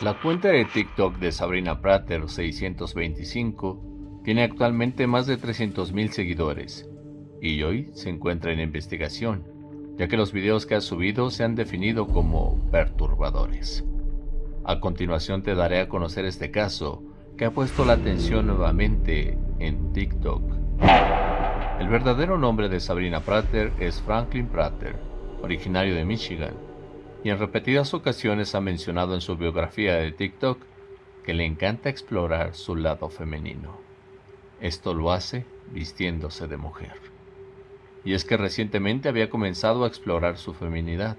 La cuenta de TikTok de Sabrina Prater 625 tiene actualmente más de 300.000 seguidores y hoy se encuentra en investigación, ya que los videos que ha subido se han definido como perturbadores. A continuación te daré a conocer este caso que ha puesto la atención nuevamente en TikTok. El verdadero nombre de Sabrina Prater es Franklin Prater, originario de Michigan, y en repetidas ocasiones ha mencionado en su biografía de TikTok que le encanta explorar su lado femenino. Esto lo hace vistiéndose de mujer. Y es que recientemente había comenzado a explorar su feminidad.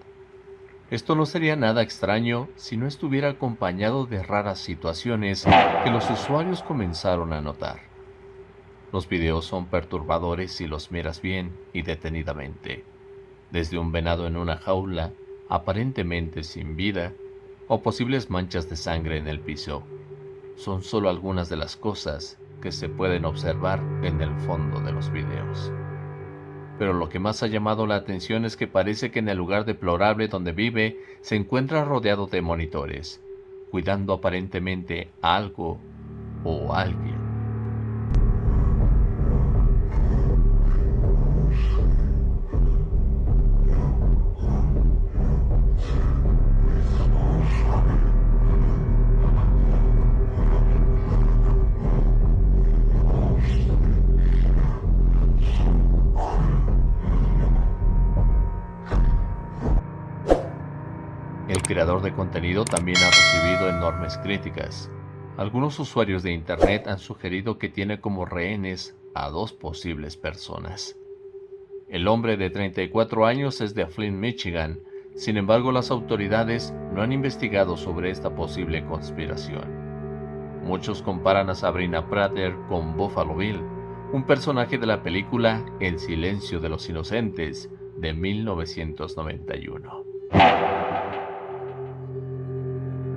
Esto no sería nada extraño si no estuviera acompañado de raras situaciones que los usuarios comenzaron a notar. Los videos son perturbadores si los miras bien y detenidamente. Desde un venado en una jaula, aparentemente sin vida, o posibles manchas de sangre en el piso, son solo algunas de las cosas que se pueden observar en el fondo de los videos. Pero lo que más ha llamado la atención es que parece que en el lugar deplorable donde vive se encuentra rodeado de monitores, cuidando aparentemente a algo o alguien. El creador de contenido también ha recibido enormes críticas. Algunos usuarios de Internet han sugerido que tiene como rehenes a dos posibles personas. El hombre de 34 años es de Flint, Michigan, sin embargo las autoridades no han investigado sobre esta posible conspiración. Muchos comparan a Sabrina Prater con Buffalo Bill, un personaje de la película El silencio de los inocentes de 1991.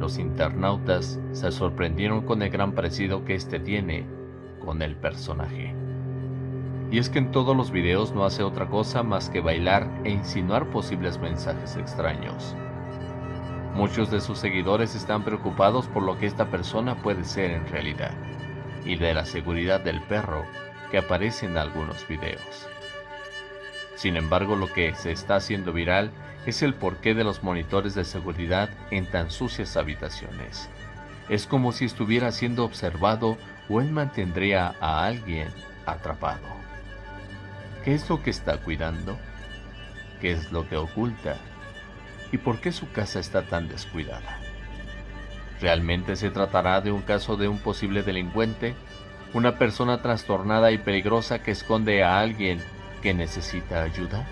Los internautas se sorprendieron con el gran parecido que este tiene con el personaje. Y es que en todos los videos no hace otra cosa más que bailar e insinuar posibles mensajes extraños. Muchos de sus seguidores están preocupados por lo que esta persona puede ser en realidad, y de la seguridad del perro que aparece en algunos videos. Sin embargo, lo que se está haciendo viral es el porqué de los monitores de seguridad en tan sucias habitaciones. Es como si estuviera siendo observado o él mantendría a alguien atrapado. ¿Qué es lo que está cuidando? ¿Qué es lo que oculta? ¿Y por qué su casa está tan descuidada? ¿Realmente se tratará de un caso de un posible delincuente? ¿Una persona trastornada y peligrosa que esconde a alguien que necesita ayuda?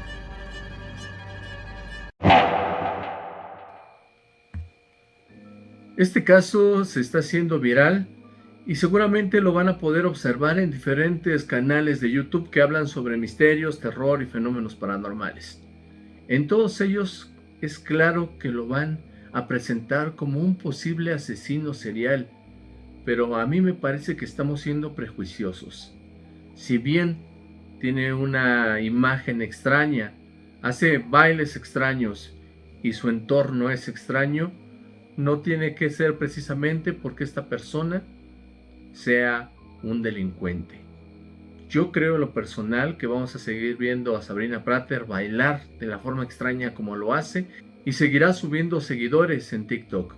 Este caso se está haciendo viral y seguramente lo van a poder observar en diferentes canales de YouTube que hablan sobre misterios, terror y fenómenos paranormales. En todos ellos es claro que lo van a presentar como un posible asesino serial, pero a mí me parece que estamos siendo prejuiciosos. Si bien tiene una imagen extraña, hace bailes extraños y su entorno es extraño, no tiene que ser precisamente porque esta persona sea un delincuente. Yo creo en lo personal que vamos a seguir viendo a Sabrina Prater bailar de la forma extraña como lo hace y seguirá subiendo seguidores en TikTok.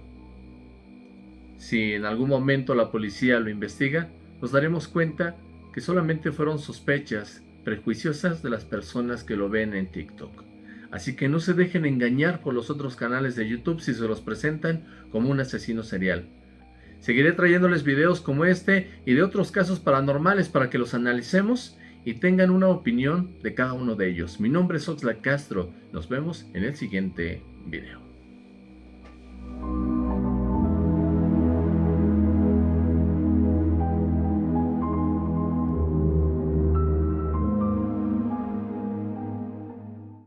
Si en algún momento la policía lo investiga, nos daremos cuenta que solamente fueron sospechas prejuiciosas de las personas que lo ven en TikTok. Así que no se dejen engañar por los otros canales de YouTube si se los presentan como un asesino serial. Seguiré trayéndoles videos como este y de otros casos paranormales para que los analicemos y tengan una opinión de cada uno de ellos. Mi nombre es Oxlack Castro. Nos vemos en el siguiente video.